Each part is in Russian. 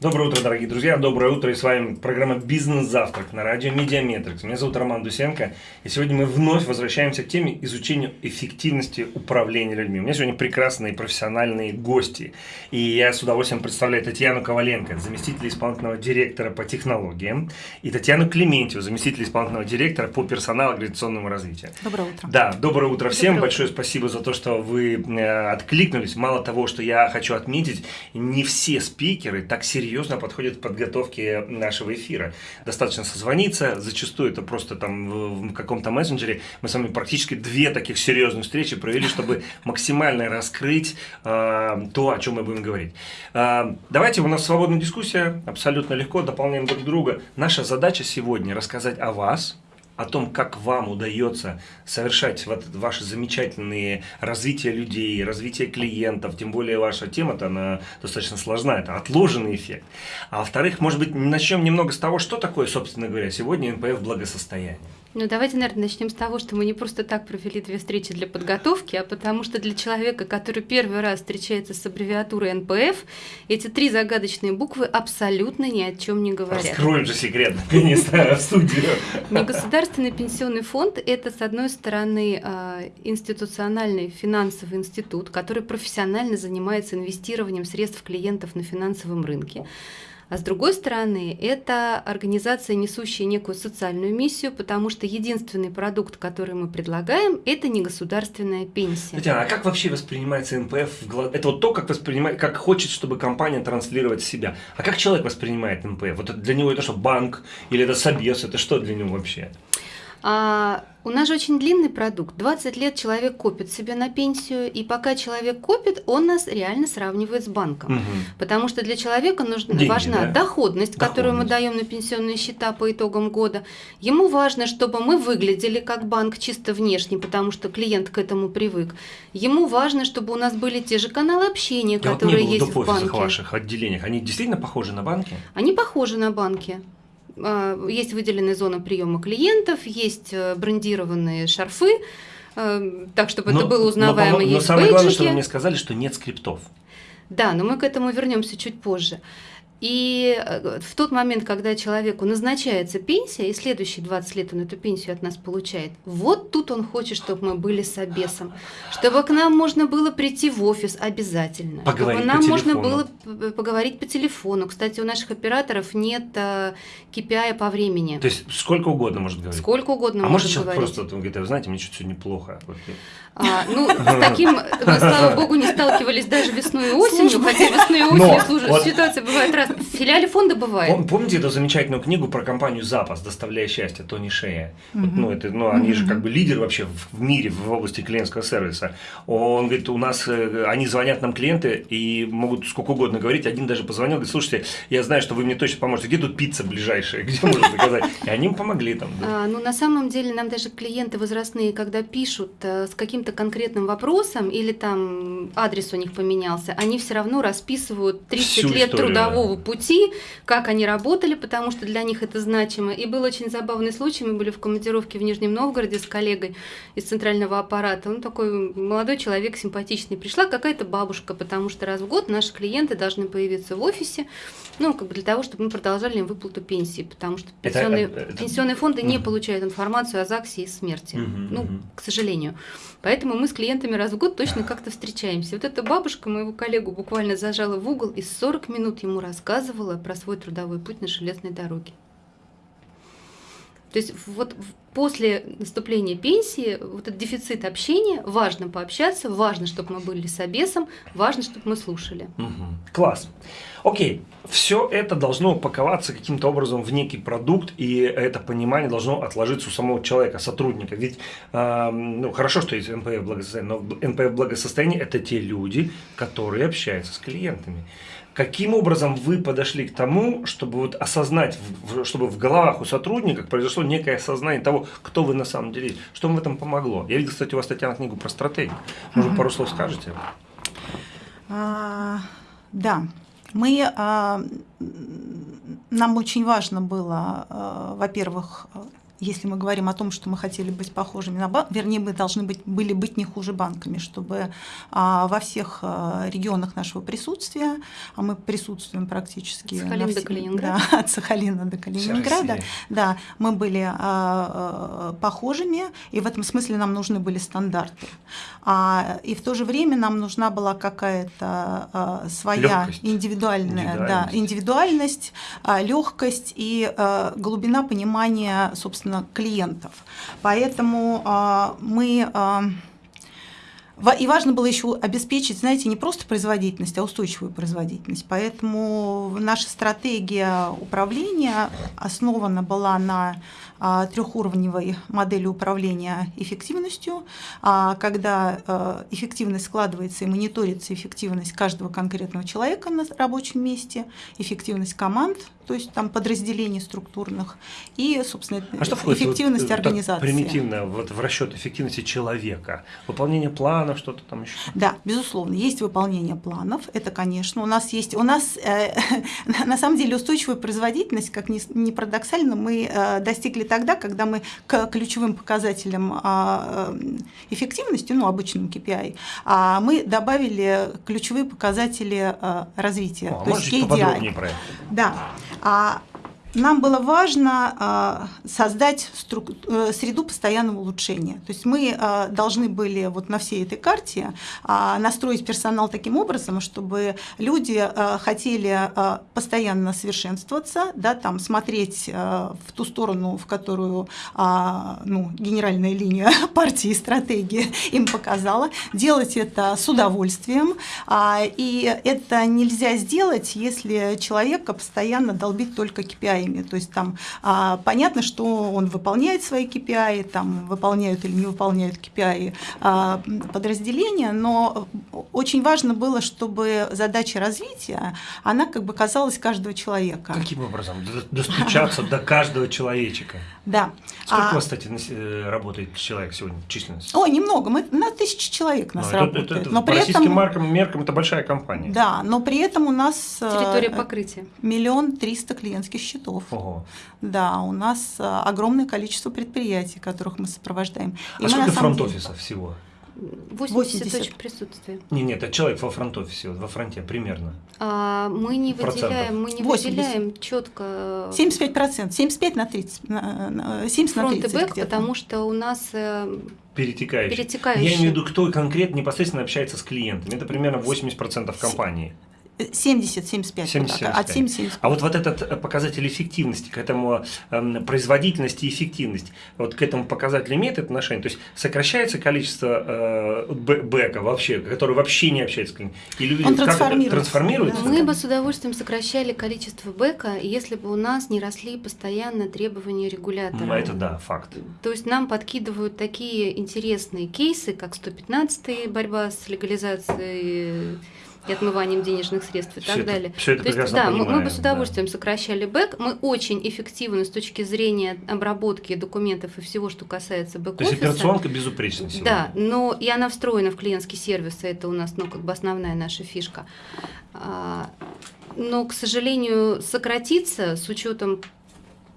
Доброе утро, дорогие друзья, доброе утро, и с вами программа «Бизнес-завтрак» на радио «Медиаметрикс». Меня зовут Роман Дусенко, и сегодня мы вновь возвращаемся к теме изучения эффективности управления людьми. У меня сегодня прекрасные профессиональные гости, и я с удовольствием представляю Татьяну Коваленко, заместитель исполнительного директора по технологиям, и Татьяну Клементьеву, заместитель исполнительного директора по персоналу организационному развитию. Доброе утро. Да, доброе утро всем, Доброе большое спасибо за то, что вы э, откликнулись. Мало того, что я хочу отметить, не все спикеры так серьезно серьезно подходит к подготовке нашего эфира. Достаточно созвониться, зачастую это просто там в каком-то мессенджере. Мы с вами практически две таких серьезных встречи провели, чтобы максимально раскрыть э, то, о чем мы будем говорить. Э, давайте, у нас свободная дискуссия, абсолютно легко, дополняем друг друга. Наша задача сегодня рассказать о вас, о том, как вам удается совершать вот ваши замечательные развитие людей, развитие клиентов, тем более ваша тема-то, она достаточно сложна, это отложенный эффект. А во-вторых, может быть, начнем немного с того, что такое, собственно говоря, сегодня НПФ благосостояние. Ну, давайте, наверное, начнем с того, что мы не просто так провели две встречи для подготовки, а потому что для человека, который первый раз встречается с аббревиатурой НПФ, эти три загадочные буквы абсолютно ни о чем не говорят. Раскроем же секрет, наконец-то, в студию. Негосударственный пенсионный фонд – это, с одной стороны, а, институциональный финансовый институт, который профессионально занимается инвестированием средств клиентов на финансовом рынке. А с другой стороны, это организация, несущая некую социальную миссию, потому что единственный продукт, который мы предлагаем, это не государственная пенсия. Татьяна, а как вообще воспринимается НПФ? Это вот то, как, воспринимает, как хочет, чтобы компания транслировать себя. А как человек воспринимает НПФ? Вот для него это что, банк или это собес? Это что для него вообще? А, у нас же очень длинный продукт. 20 лет человек копит себе на пенсию, и пока человек копит, он нас реально сравнивает с банком. Угу. Потому что для человека нужна, Деньги, важна да? доходность, которую мы даем на пенсионные счета по итогам года. Ему важно, чтобы мы выглядели как банк чисто внешне, потому что клиент к этому привык. Ему важно, чтобы у нас были те же каналы общения, Я которые вот не был есть в банке. ваших отделениях. Они действительно похожи на банки? Они похожи на банки. А, Есть выделенная зона приема клиентов, есть э, брендированные шарфы, э, так, чтобы это было узнаваемо, но, но есть самое главное, что вы бейджики. мне сказали, что нет скриптов. Да, но мы к этому вернемся чуть позже. И э, в тот момент, когда человеку назначается пенсия, и следующие 20 лет он эту пенсию от нас получает, вот тут он хочет, чтобы мы были с обесом, чтобы к нам можно было прийти в офис обязательно, Поговорить чтобы по нам можно телефону. было поговорить по телефону. Кстати, у наших операторов нет э, KPI по времени. То есть сколько угодно может говорить. Сколько угодно а может может человек говорить. просто вот, он говорит, «А вы знаете, мне что-то сегодня плохо. А, ну, с таким мы, слава богу, не сталкивались даже весной и осенью, хотя весной и осенью ситуация бывает раз. В филиале фонда бывает. Пом- Помните эту замечательную книгу про компанию «Запас», «Доставляя счастье» Тони Шея? Вот, Мгм. ну, это, ну, они же Мгм. как бы лидер вообще в в мире в области клиентского сервиса. Он говорит, у нас, э, они звонят нам клиенты и могут сколько угодно говорить. Один даже позвонил, говорит, слушайте, я знаю, что вы мне точно поможете. Где тут пицца ближайшая? Где можно заказать? И они им помогли там. да. А, ну, на самом деле, нам даже клиенты возрастные, когда пишут э, с каким-то конкретным вопросом или там адрес у них поменялся, они все равно расписывают 30 Всю лет историю, трудового пути, как они работали, потому что для них это значимо. И был очень забавный случай, мы были в командировке в Нижнем Новгороде с коллегой из центрального аппарата. Он такой молодой человек, симпатичный. Пришла какая-то бабушка, потому что раз в год наши клиенты должны появиться в офисе, ну, как бы для того, чтобы мы продолжали им выплату пенсии, потому что Это, пенсионные, э, это- пенсионные фонды не Мгм. получают информацию о ЗАГСе и смерти. Мгм, ну, мгм. к сожалению. Поэтому мы с клиентами раз в год точно как-то встречаемся. Вот эта бабушка моего коллегу буквально зажала в угол и 40 минут ему рассказывала про свой трудовой путь на железной дороге. То есть вот после наступления пенсии вот этот дефицит общения, важно пообщаться, важно, чтобы мы были с обесом, важно, чтобы мы слушали. Мгм. Класс. Окей, все это должно упаковаться каким-то образом в некий продукт, и это понимание должно отложиться у самого человека, сотрудника. Ведь, эм, ну, хорошо, что есть НПФ благосостояние, но НПФ благосостояние – это те люди, которые общаются с клиентами. Каким образом вы подошли к тому, чтобы вот осознать, чтобы в головах у сотрудников произошло некое осознание того, кто вы на самом деле, что вам в этом помогло? Я видел, кстати, у вас, Татьяна, книгу про стратегию. Может, пару слов скажете? А, да, мы, а, нам очень важно было, а, во-первых, если мы говорим о том, что мы хотели быть похожими на банк, вернее, мы должны быть, были быть не хуже банками, чтобы а, во всех а, регионах нашего присутствия, а мы присутствуем практически От Сахалина на до все- Калининграда. да, от Сахалина до Калининграда, да, мы были а, а, похожими, и в этом смысле нам нужны были стандарты. А, и в то же время нам нужна была какая-то а, своя Лёгкость. индивидуальная да, Индивидуальность. индивидуальность, легкость и а, глубина понимания, собственно, клиентов. Поэтому а, мы а, И важно было еще обеспечить, знаете, не просто производительность, а устойчивую производительность. Поэтому наша стратегия управления основана была на трехуровневой модели управления эффективностью, а, когда а, эффективность складывается и мониторится эффективность каждого конкретного человека на рабочем месте, эффективность команд, то есть там подразделений структурных, и, собственно, А что эффективность вот, э, организации. примитивно вот в расчет эффективности человека? Выполнение планов, что-то там еще? Да, безусловно, есть выполнение планов. Это, конечно, у нас есть. У нас э, на- самом деле устойчивая производительность, как ни, ни парадоксально, мы э, достигли тогда, когда мы к ключевым показателям а, э, эффективности, ну, обычным KPI, а мы добавили ключевые показатели э, развития. О, а то есть KDI. про это? Да. Нам было важно а, создать э, среду постоянного улучшения. То есть мы а, должны были вот на всей этой карте а, настроить персонал таким образом, чтобы люди хотели постоянно совершенствоваться, да, там, смотреть в ту сторону, в которую ну, генеральная линия партии и стратегии им показала, делать это с удовольствием. И это нельзя сделать, если человека постоянно долбить только KPI. То есть там а, понятно, что он выполняет свои KPI, там выполняют или не выполняют KPI а, подразделения, но очень важно было, чтобы задача развития, она как бы казалась каждого человека. Каким образом? Достучаться до каждого человечика. Да. Сколько А- у вас, кстати, э, работает человек сегодня, численность? Ой, немного, мы на тысячи человек Ну, нас это- работает. но по при российским этом, маркам, меркам это большая компания. да, но при этом у нас э, Территория покрытия. миллион триста клиентских счетов. Ого. Да, у нас э, огромное количество предприятий, которых мы сопровождаем. И А мы, сколько на самом деле- фронт-офисов всего? 80, 80. точек присутствия. Не, нет, это человек во фронт-офисе, во фронте примерно. А, мы не Процентов. выделяем, мы не 80. выделяем четко 75%, 75 на 30, на- на- 70 на фронт и 30 бэк, где-то. потому что у нас э, Перетекающий. Перетекающий. Я имею в виду, кто конкретно непосредственно общается с клиентами. Это примерно 80% компании. 70-75, 70-75. от 70 А вот, вот этот э, показатель эффективности, к этому эм, производительности и эффективности, вот к этому показателю имеет отношение? То есть сокращается количество э, бэ- бэка вообще, который вообще не общается с клиентом? Или Он как это трансформируется. трансформируется? Да. мы бы с удовольствием сокращали количество бэка, если бы у нас не росли постоянно требования регулятора. Ну, это да, факт. То есть нам подкидывают такие интересные кейсы, как 115 борьба с легализацией и отмыванием денежных средств и Всё так это- далее. всё это То есть, да, мы, мы бы с удовольствием сокращали бэк. Мы очень эффективны с точки зрения обработки документов и всего, что касается То есть операционка безупречна сегодня. Да, но и она встроена в клиентский сервис, это у нас, ну, как бы основная наша фишка. А, Но, к сожалению, сократиться с учетом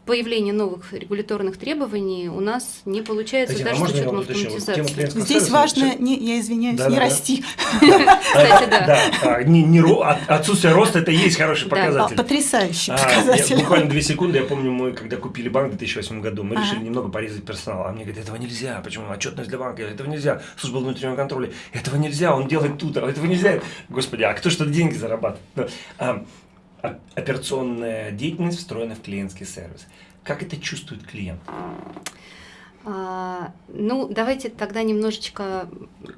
появления новых регуляторных требований у нас не получается Татьяна, а даже с учетом? Вот автоматизации. клиентского Здесь важно, не, я извиняюсь, Да, не да, расти. Кстати, да. а, не- не ро- от- отсутствие роста это и есть хороший показатель. Потрясающий А, показатель. буквально две секунды, я помню, мы когда купили банк в 2008 году, мы решили немного порезать персонал. А мне говорят, этого нельзя. Почему? Отчетность для банка, этого нельзя. Служба внутреннего контроля, этого нельзя, он делает тут, а этого нельзя. Господи, а кто что деньги зарабатывает? Операционная деятельность встроена в клиентский сервис. Как это чувствует клиент? А, ну, давайте тогда немножечко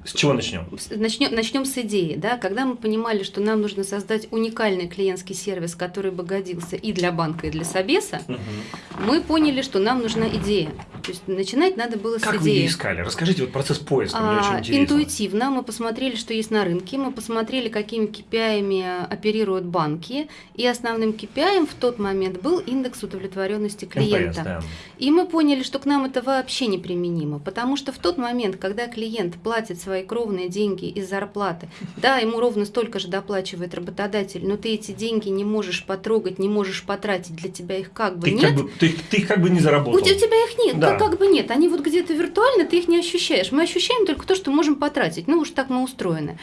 С чего начнем? начнем, начнем с идеи. Да? Когда мы понимали, что нам нужно создать уникальный клиентский сервис, который бы годился и для банка, и для Собеса, Мгм. мы поняли, что нам нужна идея. То есть начинать надо было как с вы ее идеи. искали? Расскажите вот процесс поиска, мне очень А, интересно. интуитивно мы посмотрели, что есть на рынке, мы посмотрели, какими KPI оперируют банки, и основным KPI в тот момент был индекс удовлетворенности клиента. NPS, да. И мы поняли, что к нам это вообще неприменимо, потому что в тот момент, когда клиент платит свои кровные деньги из зарплаты, да, ему ровно столько же доплачивает работодатель, но ты эти деньги не можешь потрогать, не можешь потратить, для тебя их как бы Ты, нет. как бы, ты, ты их как бы не заработал. у тебя их нет, Да. ну как бы нет. Они вот где-то виртуально, ты их не ощущаешь. Мы ощущаем только то, что можем потратить. Ну уж так мы устроены.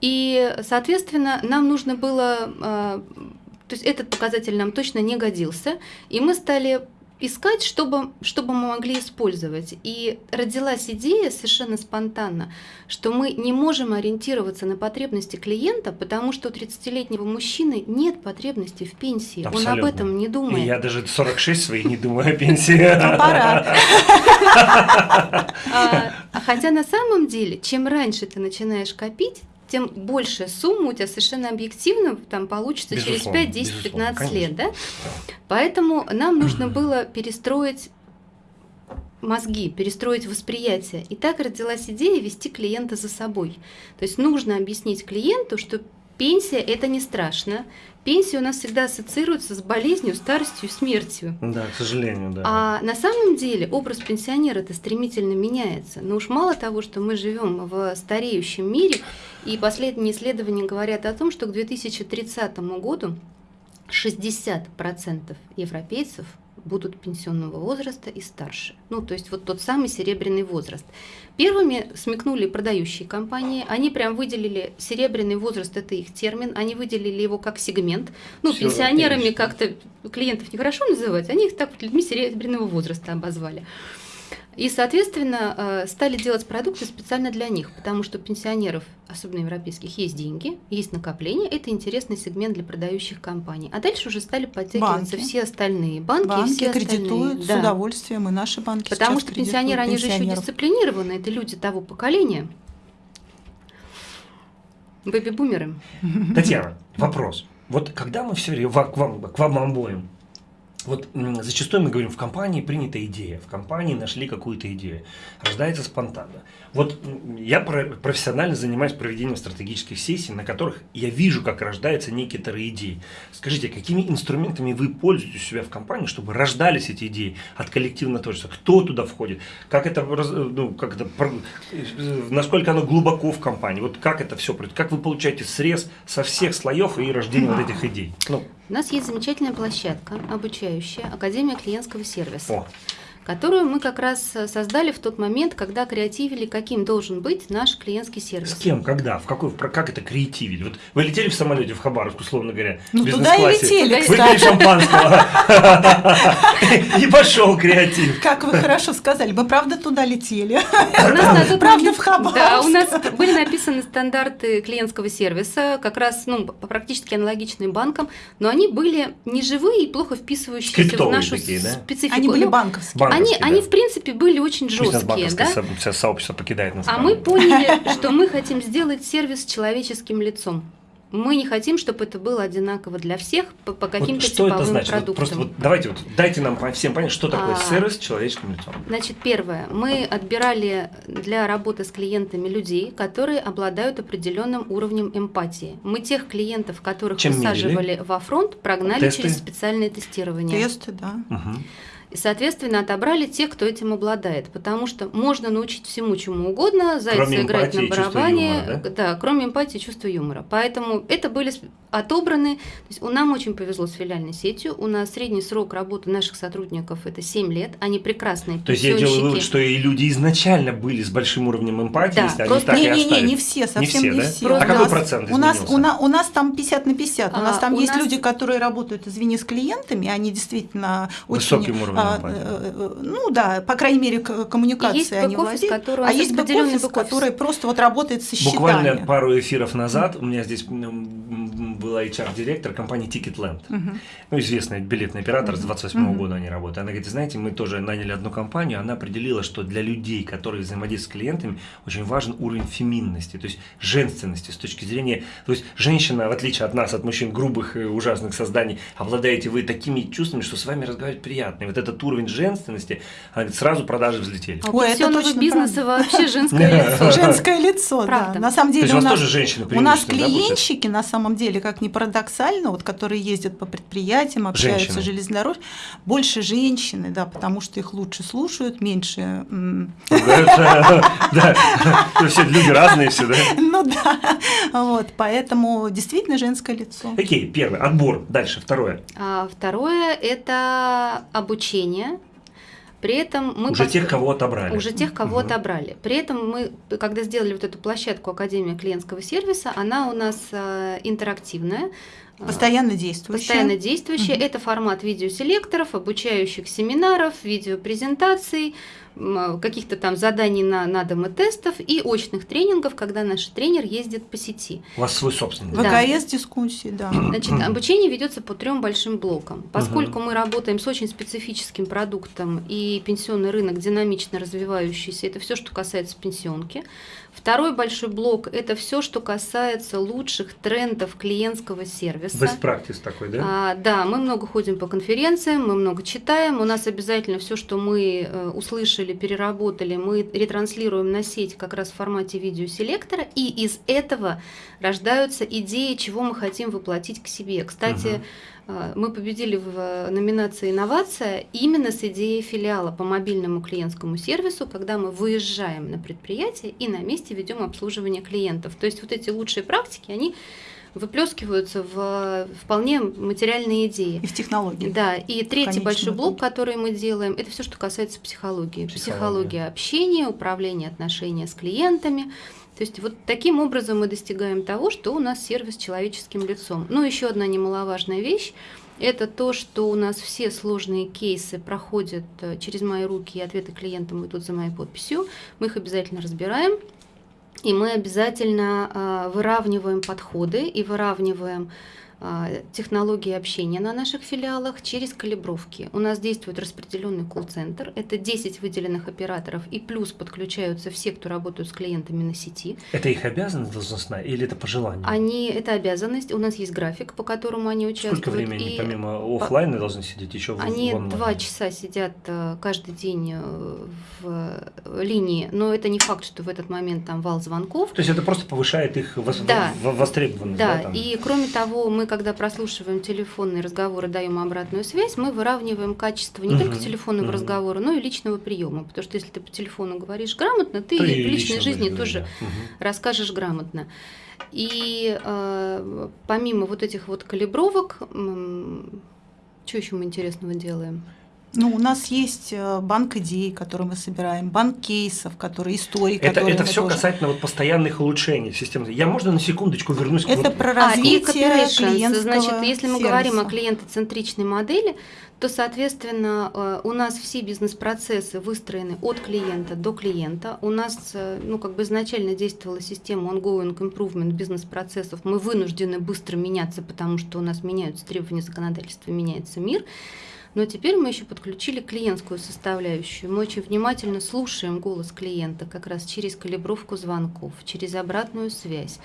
И, соответственно, нам нужно было... э, то есть этот показатель нам точно не годился. И мы стали искать, чтобы, чтобы мы могли использовать. И родилась идея совершенно спонтанно, что мы не можем ориентироваться на потребности клиента, потому что у 30-летнего мужчины нет потребности в пенсии. Он Абсолютно. об этом не думает. я даже 46 своих не думаю о пенсии. А, а хотя на самом деле, чем раньше ты начинаешь копить, тем большая сумма у тебя совершенно объективно там получится Безусловно, через 5, 10, безусловно, 15 лет, да? конечно. Поэтому нам нужно было перестроить мозги, перестроить восприятие. И так родилась идея вести клиента за собой. То есть нужно объяснить клиенту, что пенсия это не страшно. Пенсия у нас всегда ассоциируется с болезнью, старостью, смертью. Да, к сожалению, да. А на самом деле образ пенсионера это стремительно меняется. Но уж мало того, что мы живем в стареющем мире, и последние исследования говорят о том, что к 2030 году 60% европейцев будут пенсионного возраста и старше. Ну, то есть вот тот самый серебряный возраст. Первыми смекнули продающие компании, они прям выделили серебряный возраст, это их термин, они выделили его как сегмент. Ну, Всё, пенсионерами как-то клиентов нехорошо называть, они их так вот людьми серебряного возраста обозвали. И, соответственно, э, стали делать продукты специально для них, потому что у пенсионеров, особенно европейских, есть деньги, есть накопления, это интересный сегмент для продающих компаний. А дальше уже стали подтягиваться Банки. все остальные банки, и Банки все кредитуют остальные. с Да. удовольствием, и наши банки Потому что пенсионеры, они же еще дисциплинированы, это люди того поколения. Бэби-бумеры. Татьяна, вопрос. Вот когда мы все время, к вам, к вам обоим, вот зачастую мы говорим, в компании принята идея, в компании нашли какую-то идею, рождается спонтанно. Вот я про- профессионально занимаюсь проведением стратегических сессий, на которых я вижу, как рождаются некоторые идеи. Скажите, какими инструментами вы пользуетесь у себя в компании, чтобы рождались эти идеи от коллективного творчества? Кто туда входит? Как это, ну, как это, э, насколько оно глубоко в компании? Вот как это все, как вы получаете срез со всех слоев и рождение вот этих идей? Ну, У нас есть замечательная площадка, обучающая, Академия клиентского сервиса. о, которую мы как раз э, создали в тот момент, когда креативили, каким должен быть наш клиентский сервис. с кем, когда, в какой, про- как это креативили? Вот вы летели в самолете в Хабаровск, условно говоря, Ну, в туда и бизнес-классе, летели, выпили шампанского, и пошел креатив. Как вы хорошо сказали, мы правда туда летели. Правда, в Хабаровск. Да, у нас были написаны стандарты клиентского сервиса, как раз ну, практически аналогичные банкам, но они были не живые и плохо вписывающиеся в нашу такие, да? специфику. Они были Ну, банковские. Они, банковские, они, да. в принципе, были очень жесткие, да? со- со- сообщество покидает нас. А там. мы поняли, что мы хотим сделать сервис с человеческим лицом. Мы не хотим, чтобы это было одинаково для всех по, по Вот каким-то что это типовым значит? Вот продуктам. просто вот давайте вот дайте нам всем понять, что такое А. сервис с человеческим лицом. Значит, первое. Мы отбирали для работы с клиентами людей, которые обладают определенным уровнем эмпатии. Мы тех клиентов, которых Чем высаживали во фронт, прогнали Тесты? через специальное тестирование. Тесты, да. Мгм. И, соответственно, отобрали тех, кто этим обладает. Потому что можно научить всему, чему угодно, зайца Кроме играть на барабане. юмора, да? да, кроме эмпатии и чувства юмора. Поэтому это были отобраны. То есть у нам очень повезло с филиальной сетью. У нас средний срок работы наших сотрудников это 7 лет. Они прекрасные То есть я делаю вывод, что и люди изначально были с большим уровнем эмпатии, Да, если они просто так и Не, не, не, не все, совсем все, не да? все. А У какой нас- процент у нас, изменился? у, нас, у нас там 50 на 50. У нас А, там у есть нас- люди, которые работают, извини, с клиентами, они действительно Высоким очень... уровнем а, э, э, ну да, по крайней мере, коммуникации есть они владеют. а есть бэк-офис, который просто вот работает со счетами. Буквально пару эфиров назад у меня здесь была HR-директор компании Ticketland. Мгм. Ну, известный билетный оператор, с Мгм. 28 Мгм. года они работают. Она говорит, знаете, мы тоже наняли одну компанию, она определила, что для людей, которые взаимодействуют с клиентами, очень важен уровень феминности, то есть женственности с точки зрения... То есть женщина, в отличие от нас, от мужчин грубых и ужасных созданий, обладаете вы такими чувствами, что с вами разговаривать приятно. И вот этот уровень женственности, она говорит, сразу продажи взлетели. А Ой, это точно бизнеса правда. вообще женское лицо. Женское лицо, да. На самом деле у нас, тоже женщины у нас клиентщики, на самом деле, как ни парадоксально, вот, которые ездят по предприятиям, общаются Женщины. с железнодорожью, больше женщины, да, потому что их лучше слушают, меньше... Да, все люди разные все, да? Ну да, вот, поэтому действительно женское лицо. Окей, первый, отбор. Дальше, второе. А второе – это обучение. При этом мы Уже пос- тех, кого отобрали. уже тех, кого Мгм. отобрали. При этом мы, когда сделали вот эту площадку Академия клиентского сервиса, она у нас э, интерактивная. э, Постоянно действующая. Постоянно действующая. Мгм. Это формат видеоселекторов, обучающих семинаров, видеопрезентаций, каких-то там заданий на, на дом и тестов и очных тренингов, когда наш тренер ездит по сети. У вас свой собственный. Да. ВКС-дискуссии, да. Значит, обучение ведется по трем большим блокам. Поскольку мы работаем с очень специфическим продуктом и пенсионный рынок динамично развивающийся, это все, что касается пенсионки. Второй большой блок – это все, что касается лучших трендов клиентского сервиса. Best practice такой, да? А, да, мы много ходим по конференциям, мы много читаем. У нас обязательно все, что мы э, услышали, переработали, мы ретранслируем на сеть как раз в формате видеоселектора. И из этого рождаются идеи, чего мы хотим воплотить к себе. Кстати, э, мы победили в э, номинации «Инновация» именно с идеей филиала по мобильному клиентскому сервису, когда мы выезжаем на предприятие и на месте ведем обслуживание клиентов. То есть вот эти лучшие практики, они выплескиваются в вполне материальные идеи. И в технологии. Да, и третий большой блок, итоге. который мы делаем, это все, что касается психологии. Психология. Психология общения, управление отношения с клиентами. То есть вот таким образом мы достигаем того, что у нас сервис с человеческим лицом. Ну, еще одна немаловажная вещь. Это то, что у нас все сложные кейсы проходят э, через мои руки, и ответы клиентам идут за моей подписью. Мы их обязательно разбираем, и мы обязательно а, выравниваем подходы и выравниваем технологии общения на наших филиалах через калибровки. У нас действует распределенный колл-центр. Это 10 выделенных операторов и плюс подключаются все, кто работают с клиентами на сети. Это их обязанность должностная или это по желанию? Они, это обязанность. У нас есть график, по которому они участвуют. Сколько времени, и помимо оффлайна, должны сидеть еще в Они два часа сидят э, каждый день э, в э, линии, но это не факт, что в этот момент там вал звонков. То есть это просто повышает их Да. востребованность, да? Да, там? и кроме того, мы, когда прослушиваем телефонные разговоры, даем обратную связь, мы выравниваем качество не Мгм, только телефонного мгм. разговора, но и личного приема. Потому что если ты по телефону говоришь грамотно, ты и и в личной лично жизни тоже да. Мгм. расскажешь грамотно. И э, помимо вот этих вот калибровок, что еще мы интересного делаем? Ну, у нас есть э, банк идей, который мы собираем, банк кейсов, которые истории, Это, которые это все тоже- касательно вот постоянных улучшений системы. Я можно на секундочку вернусь к Это вот- про А, и развитие coperations. клиентского Значит, если мы говорим о сервиса. клиентоцентричной модели, то, соответственно, э, у нас все бизнес-процессы выстроены от клиента до клиента. У нас, э, ну, как бы изначально действовала система ongoing improvement бизнес-процессов. Мы вынуждены быстро меняться, потому что у нас меняются требования законодательства, меняется мир. Но теперь мы еще подключили клиентскую составляющую. Мы очень внимательно слушаем голос клиента как раз через калибровку звонков, через обратную связь,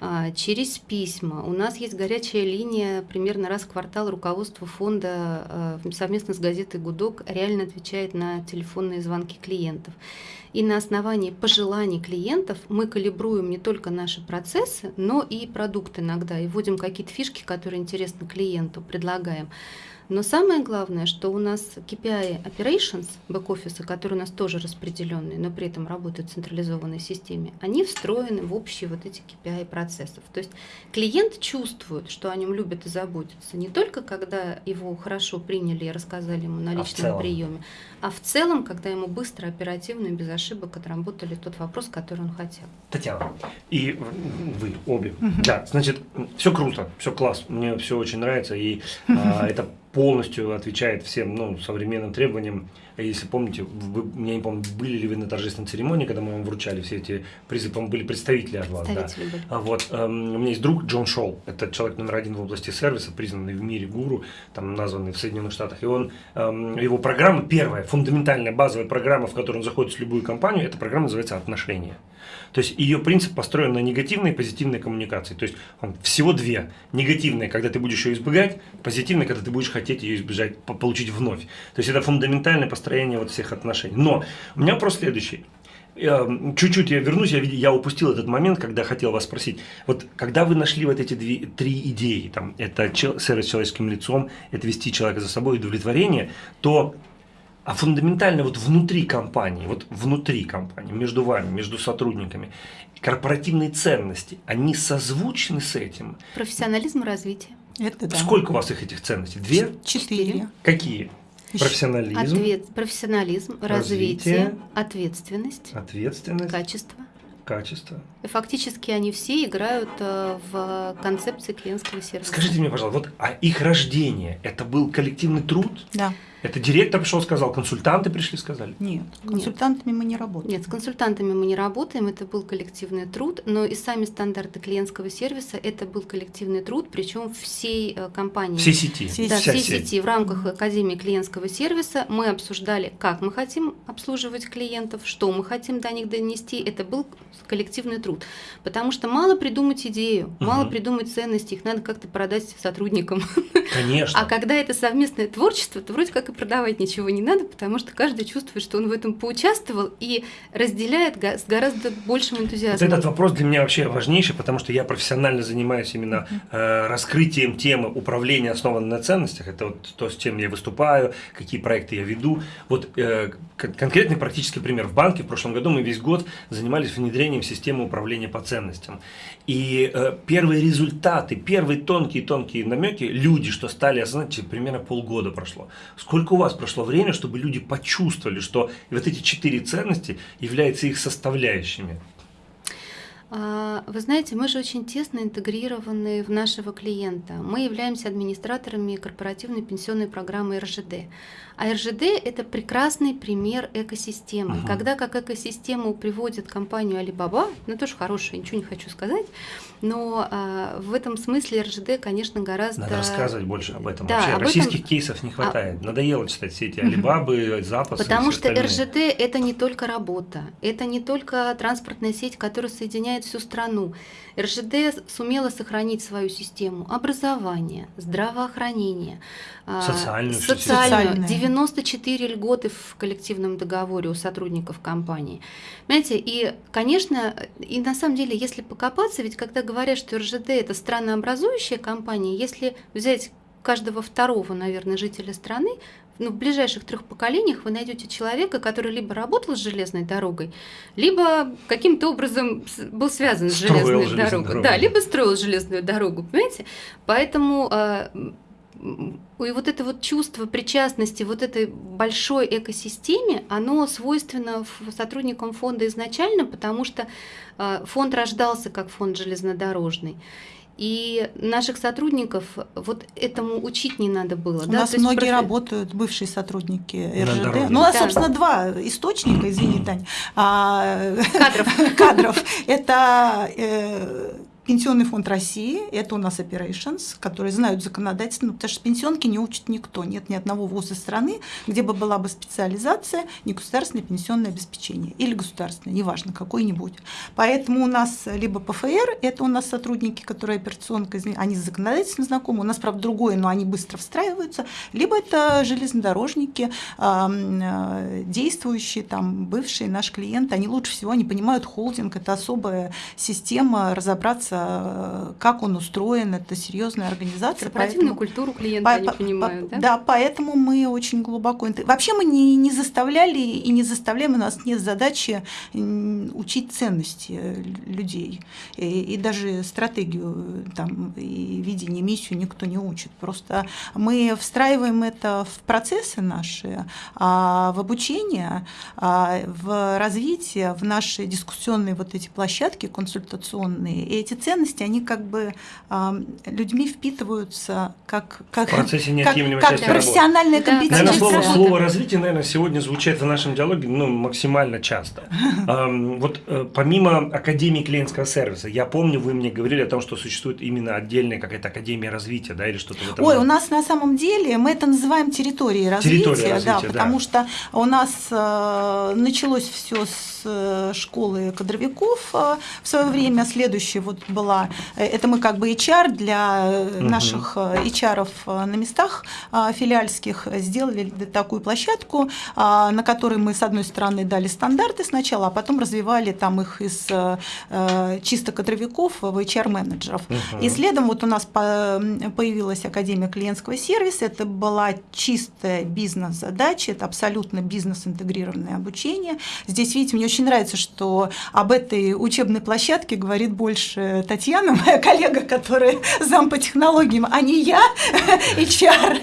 а, через письма. У нас есть горячая линия примерно раз в квартал руководство фонда а, совместно с газетой «Гудок» реально отвечает на телефонные звонки клиентов. И на основании пожеланий клиентов мы калибруем не только наши процессы, но и продукт иногда, и вводим какие-то фишки, которые интересны клиенту, предлагаем. Но самое главное, что у нас KPI Operations, бэк-офиса, которые у нас тоже распределенные, но при этом работают в централизованной системе, они встроены в общие вот эти KPI процессов. То есть клиент чувствует, что о нем любят и заботятся, не только когда его хорошо приняли и рассказали ему на А личном целом? приеме, а в целом, когда ему быстро, оперативно и без ошибок отработали тот вопрос, который он хотел. Татьяна, и вы обе. Да, значит, все круто, все класс, мне все очень нравится, и а, это полностью отвечает всем ну, современным требованиям. Если помните, вы, я не помню, были ли вы на торжественной церемонии, когда мы вам вручали все эти призы, по-моему, были представители от вас. Да. А вот, эм, у меня есть друг Джон Шоу, это человек номер один в области сервиса, признанный в мире гуру, там названный в Соединенных Штатах, и он, эм, его программа, первая, фундаментальная базовая программа, в которую он заходит в любую компанию, эта программа называется «Отношения». То есть ее принцип построен на негативной и позитивной коммуникации. То есть он всего две. Негативная, когда ты будешь ее избегать, позитивная, когда ты будешь хотеть ее избежать, получить вновь. То есть это фундаментальное построение вот всех отношений. Но у меня вопрос следующий. Чуть-чуть я вернусь, я, я упустил этот момент, когда хотел вас спросить. Вот когда вы нашли вот эти две, три идеи, там, это чел, сервис человеческим лицом, это вести человека за собой, удовлетворение, то а фундаментально вот внутри компании, вот внутри компании, между вами, между сотрудниками, корпоративные ценности, они созвучны с этим? Профессионализм и развитие. Это да. Сколько у вас их этих ценностей? Две? Четыре. Какие? Профессионализм. Ответ, профессионализм, развитие, развитие, ответственность, ответственность, качество. Качество. И фактически они все играют э, в концепции клиентского сервиса. Скажите мне, пожалуйста, вот а их рождение это был коллективный труд? Да. Это директор пришел, сказал, консультанты пришли, сказали? Нет, консультантами Нет. мы не работаем. Нет, с консультантами мы не работаем, это был коллективный труд, но и сами стандарты клиентского сервиса это был коллективный труд, причем всей э, компании. Всей сети. Да, всей сети. В рамках Академии клиентского сервиса мы обсуждали, как мы хотим обслуживать клиентов, что мы хотим до них донести. Это был коллективный труд. Потому что мало придумать идею, угу. мало придумать ценности, их надо как-то продать сотрудникам. Конечно. А когда это совместное творчество, то вроде как и продавать ничего не надо, потому что каждый чувствует, что он в этом поучаствовал и разделяет с гораздо большим энтузиазмом. Вот этот вопрос для меня вообще важнейший, потому что я профессионально занимаюсь именно э, раскрытием темы управления основанной на ценностях. Это вот то, с чем я выступаю, какие проекты я веду. Вот э, конкретный практический пример. В банке в прошлом году мы весь год занимались внедрением системы управления по ценностям. И э, первые результаты, первые тонкие-тонкие намеки, люди, что стали осознать, примерно полгода прошло. Сколько у вас прошло время, чтобы люди почувствовали, что вот эти четыре ценности являются их составляющими? А, вы знаете, мы же очень тесно интегрированы в нашего клиента. Мы являемся администраторами корпоративной пенсионной программы РЖД. А РЖД – это прекрасный пример экосистемы. Ага. Когда как экосистему приводит компанию Alibaba, ну тоже хорошая, ничего не хочу сказать, но а, в этом смысле РЖД, конечно, гораздо… Надо рассказывать больше об этом. Да, Вообще об российских этом... кейсов не хватает. А... Надоело читать все эти Алибабы, запасы. Потому что остальные. РЖД – это не только работа, это не только транспортная сеть, которая соединяет всю страну. РЖД сумела сохранить свою систему образования, здравоохранения, а, социальную, социальную. 94 льготы в коллективном договоре у сотрудников компании. Понимаете, и, конечно, и на самом деле, если покопаться, ведь когда говорят, что РЖД – это странообразующая компания, если взять каждого второго, наверное, жителя страны, ну, в ближайших трех поколениях вы найдете человека, который либо работал с железной дорогой, либо каким-то образом был связан с железной дорогой. дорогой. Да, либо строил железную дорогу, понимаете? Поэтому э, и вот это вот чувство причастности вот этой большой экосистеме, оно свойственно сотрудникам фонда изначально, потому что э, фонд рождался как фонд железнодорожный. И наших сотрудников вот этому учить не надо было. У да? нас То многие профи... работают, бывшие сотрудники РЖД. Ну, а, да. собственно, два источника, извини, Тань. А, кадров. Кадров. Это э, Пенсионный фонд России – это у нас operations, которые знают законодательство, потому что пенсионки не учит никто. Нет ни одного вуза страны, где бы была бы специализация не государственное пенсионное обеспечение или государственное, неважно, какой-нибудь. Поэтому у нас либо ПФР – это у нас сотрудники, которые операционка, они законодательно знакомы, у нас, правда, другое, но они быстро встраиваются, либо это железнодорожники, э, действующие, там, бывшие наши клиенты, они лучше всего они понимают холдинг, это особая система, разобраться как он устроен, это серьезная организация. Корпоративную поэтому... культуру клиента по, они по, понимают, по, да? Да, поэтому мы очень глубоко... Вообще мы не, не заставляли и не заставляем, у нас нет задачи учить ценности людей. И, и даже стратегию там, и видение, миссию никто не учит. Просто мы встраиваем это в процессы наши, а в обучение, а в развитие, в наши дискуссионные вот эти площадки консультационные. И эти ценности, они как бы э, людьми впитываются как, как, В процессе как, неотъемлемой как профессиональная Да. компетенция. Наверное, слово, слово развитие, наверное, сегодня звучит в нашем диалоге ну, максимально часто. Вот э, помимо Академии клиентского сервиса, я помню, вы мне говорили о том, что существует именно отдельная какая-то Академия развития, да, или что-то в этом Ой, у нас на самом деле мы это называем территорией развития, Территория развития, да, да. потому что у нас э, началось все с э, школы кадровиков э, в свое время. Следующее вот была, э, это мы как бы HR для наших HR на местах филиальских сделали такую площадку, на которой мы с одной стороны дали стандарты сначала, а потом развивали там их из чисто кадровиков в HR-менеджеров. И следом вот у нас по- появилась Академия клиентского сервиса. Это была чистая бизнес-задача, это абсолютно бизнес-интегрированное обучение. Здесь, видите, мне очень нравится, что об этой учебной площадке говорит больше Татьяна, моя коллега, которая зам по технологиям, а не я, HR.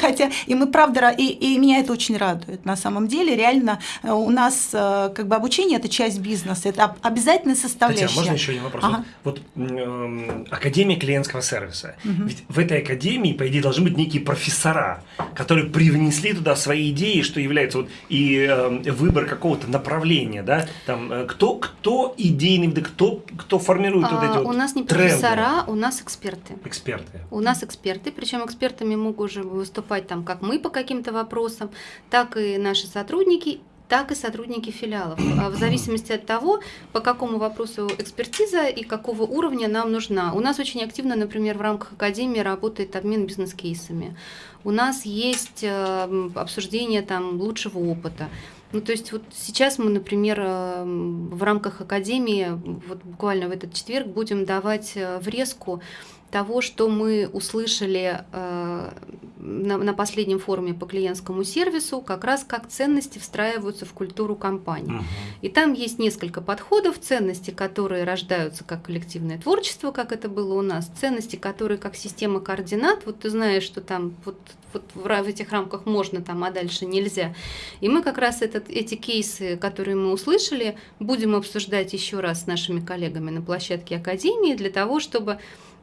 Хотя, и мы правда, ра- и, и меня это очень радует. На самом деле, реально, э, у нас э, как бы обучение – это часть бизнеса, это об- обязательная составляющая. Татьяна, можно еще один вопрос? Ага. Вот, вот, Академия клиентского сервиса. Ведь в этой академии, по идее, должны быть некие профессора, которые привнесли туда свои идеи, что является вот и э, выбор какого-то направления, да? Там, э, кто, кто идейный, кто, кто формирует вот А, эти вот у нас не тренды? профессора, у нас эксперты. Эксперты. У нас эксперты, причем экспертами могут уже выступать там как мы по каким-то вопросам, так и наши сотрудники, так и сотрудники филиалов. А В зависимости от того, по какому вопросу экспертиза и какого уровня нам нужна. У нас очень активно, например, в рамках Академии работает обмен бизнес-кейсами. У нас есть э, обсуждение там лучшего опыта. Ну, то есть вот сейчас мы, например, э, м, в рамках Академии, вот буквально в этот четверг будем давать э, врезку того, что мы услышали э, на, на последнем форуме по клиентскому сервису, как раз как ценности встраиваются в культуру компании. Мгм. И там есть несколько подходов, ценности, которые рождаются как коллективное творчество, как это было у нас, ценности, которые как система координат, вот ты знаешь, что там вот, вот в, в этих рамках можно, там, а дальше нельзя. И мы как раз этот, эти кейсы, которые мы услышали, будем обсуждать еще раз с нашими коллегами на площадке Академии для того, чтобы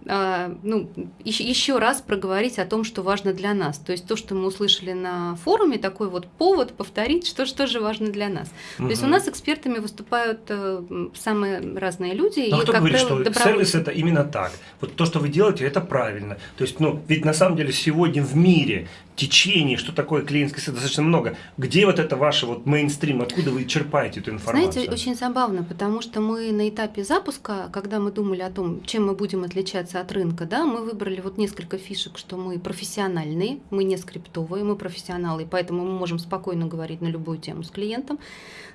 ну, еще, еще раз проговорить о том, что важно для нас. То есть то, что мы услышали на форуме, такой вот повод повторить, что, что же важно для нас. То есть у нас экспертами выступают э, самые разные люди. А и, кто как говорит, правило, что добровольцы. сервис это именно так? Вот то, что вы делаете, это правильно. То есть, ну, ведь на самом деле сегодня в мире течений, что такое клиентский сервис, достаточно много. Где вот это ваше вот мейнстрим, откуда вы черпаете эту информацию? Знаете, очень забавно, потому что мы на этапе запуска, когда мы думали о том, чем мы будем отличаться от рынка, да, мы выбрали вот несколько фишек, что мы профессиональные, мы не скриптовые, мы профессионалы, поэтому мы можем спокойно говорить на любую тему с клиентом.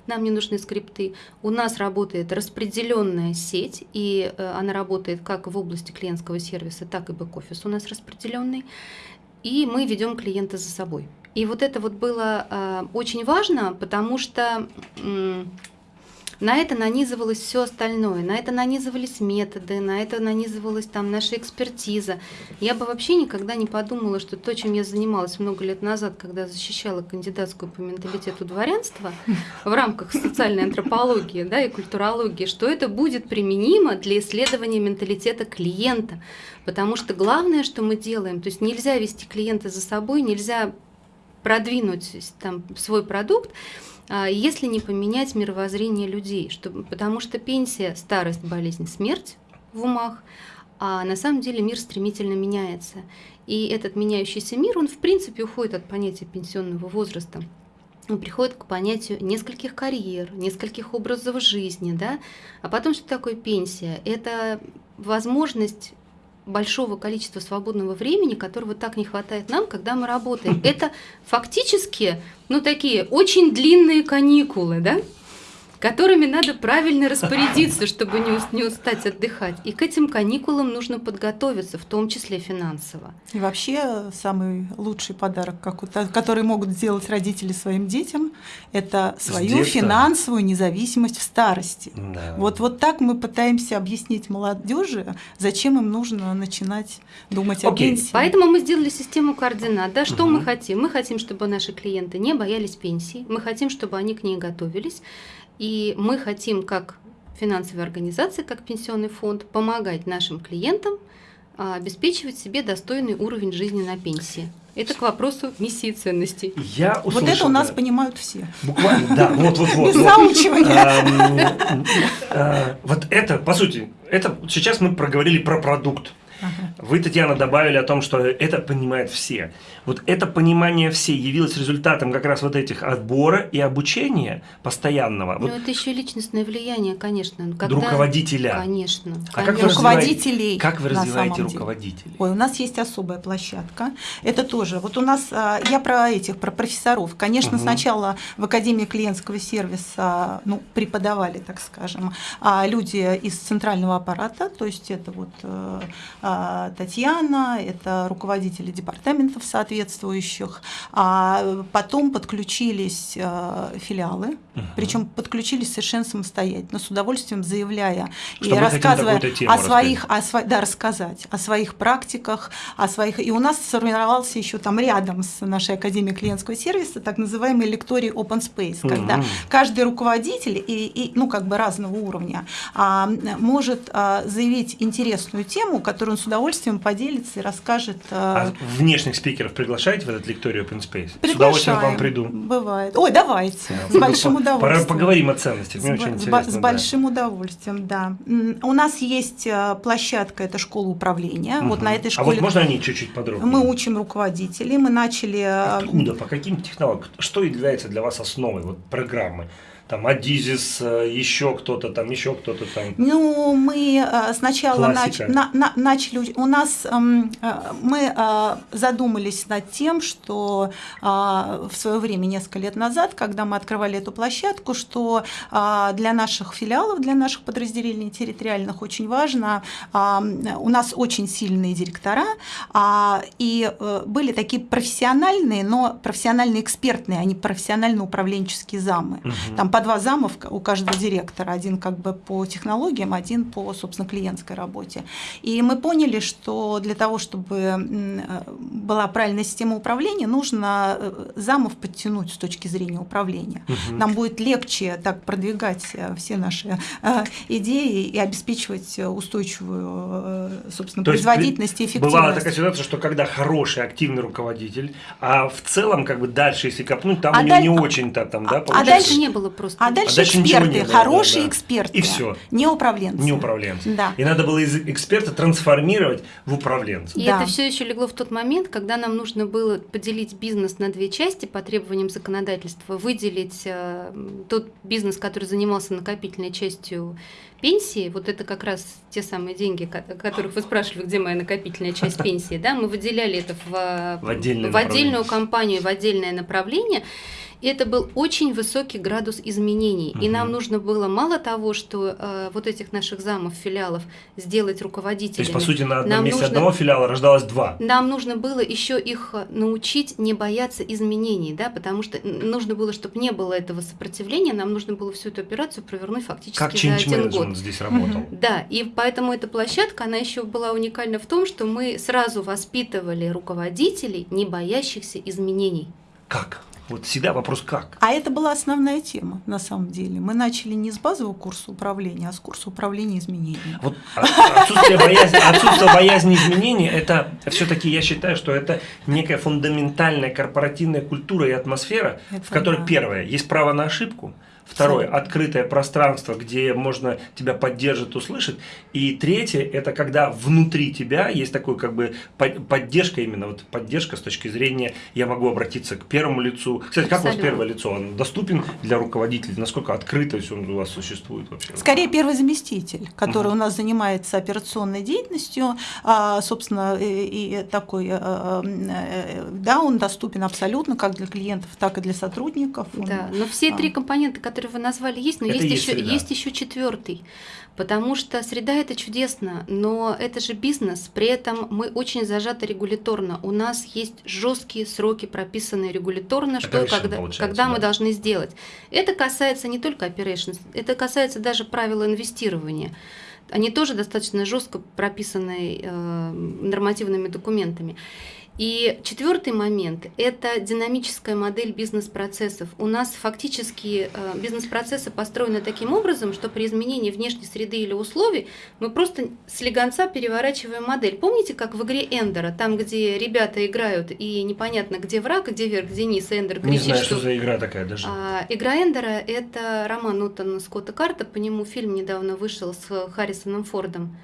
Нам не нужны скрипты. У нас работает распределенная сеть, и э, она работает как в области клиентского сервиса, так и бэк-офис у нас распределенный. И мы ведем клиента за собой. И вот это вот было э, очень важно, потому что м, на это нанизывалось все остальное, на это нанизывались методы, на это нанизывалась там наша экспертиза. Я бы вообще никогда не подумала, что то, чем я занималась много лет назад, когда защищала кандидатскую по менталитету дворянства в рамках социальной антропологии да, и культурологии, что это будет применимо для исследования менталитета клиента. Потому что главное, что мы делаем, то есть нельзя вести клиента за собой, нельзя продвинуть там, свой продукт, если не поменять мировоззрение людей, чтобы, потому что пенсия, старость, болезнь, смерть в умах, а на самом деле мир стремительно меняется. И этот меняющийся мир, он в принципе уходит от понятия пенсионного возраста. Он приходит к понятию нескольких карьер, нескольких образов жизни, да. А потом, что такое пенсия? Это возможность большого количества свободного времени, которого так не хватает нам, когда мы работаем. Это фактически, ну, такие очень длинные каникулы, да? Которыми надо правильно распорядиться, чтобы не, не устать отдыхать. И к этим каникулам нужно подготовиться, в том числе финансово. И вообще самый лучший подарок, который могут сделать родители своим детям, это свою финансовую независимость в старости. Да. Вот, вот так мы пытаемся объяснить молодежи, зачем им нужно начинать думать о Окей. пенсии. Поэтому мы сделали систему координат. Да, что Мгм. мы хотим? Мы хотим, чтобы наши клиенты не боялись пенсии, мы хотим, чтобы они к ней готовились, и мы хотим, как финансовой организации, как пенсионный фонд, помогать нашим клиентам а, обеспечивать себе достойный уровень жизни на пенсии. Это к вопросу миссии и ценностей. Я услышал, вот это у нас да. понимают все. Буквально, да, вот, вот, вот. Без вот. заучивания. Ам, а, Вот это, по сути, это сейчас мы проговорили про продукт. Вы, Татьяна, добавили о том, что это понимают все. Вот это понимание все явилось результатом как раз вот этих отбора и обучения постоянного. Ну, Вот это еще личностное влияние, конечно. Когда... руководителя. Конечно. А как вы конечно. Руководителей, Как вы развиваете руководителей? Ой, у нас есть особая площадка. Это тоже. Вот у нас, а, я про этих, про профессоров. Конечно, Мгм. сначала в Академии клиентского сервиса ну, преподавали, так скажем, а, люди из центрального аппарата, то есть это вот э, а, Татьяна, это руководители департаментов соответствующих. А потом подключились э, филиалы, Мгм. причем подключились совершенно самостоятельно, с удовольствием заявляя и Что хотим рассказывая о своих, о сво- да, рассказать о своих практиках, о своих. И у нас сформировался еще там рядом с нашей Академией клиентского сервиса так называемый лекторий Open Space, когда Мгм. каждый руководитель и, и, ну как бы разного уровня а, может а, заявить интересную тему, которую он с удовольствием поделится и расскажет. а, А внешних спикеров приглашаете в этот лекторий Open Space? С приглашаем. удовольствием к вам приду. Бывает. Ой, давайте. С большим Пора удовольствием. поговорим о ценностях. Мне С, очень с интересно. с да. большим удовольствием, да. У нас есть э, площадка, это школа управления. Вот Мгм. на этой А школе вот можно о ней чуть-чуть подробнее? мы учим руководителей. Мы начали... э, Откуда, по каким технологиям? Что является для вас основой вот, программы? Там Адизис, э, еще кто-то там, еще кто-то там. Ну, мы э, сначала нач- на- на- начали, у нас эм, э, мы задумались над тем, что в свое время, несколько лет назад, когда мы открывали эту площадку, что для наших филиалов, для наших подразделений территориальных очень важно, э, у нас очень сильные директора, а, и были такие профессиональные, но профессиональные экспертные, а не профессионально-управленческие замы. Мгм. Там по два зама в- у каждого директора, один как бы по технологиям, один по, собственно, клиентской работе. И мы поняли, что для того, чтобы была правильная система управления, нужно э, замов подтянуть с точки зрения управления. Мгм. Нам будет легче так продвигать э, все наши э, идеи и обеспечивать устойчивую, собственно, То есть производительность и эффективность. Бывала такая ситуация, что когда хороший, активный руководитель, а в целом, как бы дальше, если копнуть, там А у него даль- не очень-то там, да, а А получается? дальше не было просто. А дальше, дальше ничего эксперты, не было, хорошие да, да. эксперты. И всё. Не управленцы. Не управленцы. Да. И надо было из эксперта трансформировать в управленца. И Да. это все еще легло в тот момент, когда нам нужно было поделить бизнес на две части по требованиям законодательства, выделить э, тот бизнес, который занимался накопительной частью пенсии, вот это как раз те самые деньги, о которых вы спрашивали, где моя накопительная часть пенсии, да, мы выделяли это в, э, В в отдельную компанию, в отдельное направление. И это был очень высокий градус изменений. И Мгм. нам нужно было мало того, что э, вот этих наших замов, филиалов сделать руководителями. То есть, по сути, на одном Нам месте нужно- одного филиала рождалось два. Нам нужно было еще их э, научить не бояться изменений, да, потому что нужно было, чтобы не было этого сопротивления, нам нужно было всю эту операцию провернуть фактически Как за один год. здесь работал? Да, и поэтому эта площадка, она еще была уникальна в том, что мы сразу воспитывали руководителей, не боящихся изменений. Как? Вот всегда вопрос как. А это была основная тема, на самом деле. Мы начали не с базового курса управления, а с курса управления изменениями. Вот отсутствие боязни, отсутствие боязни изменений, это все-таки я считаю, что это некая фундаментальная корпоративная культура и атмосфера, Это в которой да. первое есть право на ошибку, второе открытое пространство, где можно тебя поддержать, услышать, и третье это когда внутри тебя есть такой как бы под- поддержка именно вот поддержка с точки зрения я могу обратиться к первому лицу. Кстати, как у вас первое лицо? Он доступен для руководителей? Насколько открытость он у вас существует вообще? Скорее первый заместитель, который Мгм. у нас занимается операционной деятельностью, а, собственно, и, такой, э, э, да, он доступен абсолютно как для клиентов, так и для сотрудников. Он- Да, но все а. три компонента, которые вы назвали, есть, но Это есть, есть еще, среда. есть еще четвертый. Потому что среда это чудесно, но это же бизнес. При этом мы очень зажаты регуляторно. У нас есть жесткие сроки, прописанные регуляторно, что когда, когда мы да. должны сделать. Это касается не только operations, это касается даже правил инвестирования. Они тоже достаточно жестко прописаны э, нормативными документами. И четвертый момент – это динамическая модель бизнес-процессов. У нас фактически э, бизнес-процессы построены таким образом, что при изменении внешней среды или условий мы просто с легонца переворачиваем модель. Помните, как в игре Эндера, там, где ребята играют и непонятно, где враг, где вверх, где низ, Эндер Не кричит, знаю, что за игра такая даже. а, игра Эндера – это роман Нутона Скотта Карта, по нему фильм недавно вышел с Харрисоном Фордом.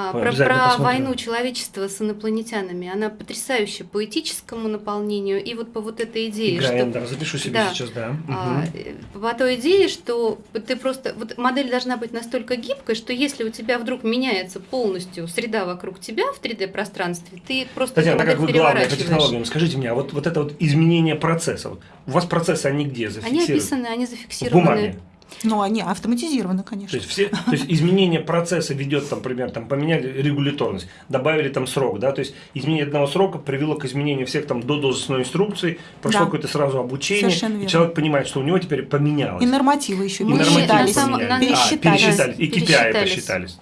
А, про про войну человечества с инопланетянами. Она потрясающая по этическому наполнению и вот по вот этой идее, Игра что Эндера, запишу себе Да. сейчас, да. а, э, по той идее, что ты просто вот модель должна быть настолько гибкой, что если у тебя вдруг меняется полностью среда вокруг тебя в 3D пространстве, ты просто Татьяна, как вы главное по технологиям, скажите мне, а вот, вот это вот изменение процесса, вот у вас процессы, они где Они зафиксированы? описаны, они В зафиксированы. бумаге. Ну, они автоматизированы, То конечно. есть, все, то есть изменение процесса ведет, там, например, там, поменяли регуляторность, добавили там срок, да, то есть изменение одного срока привело к изменению всех там до должностной инструкции, прошло Да. какое-то сразу обучение, и человек понимает, что у него теперь поменялось. И нормативы еще И нормативы пересчитались. поменялись. на- А, пересчитались. пересчитались, и KPI Пересчитались. посчитались.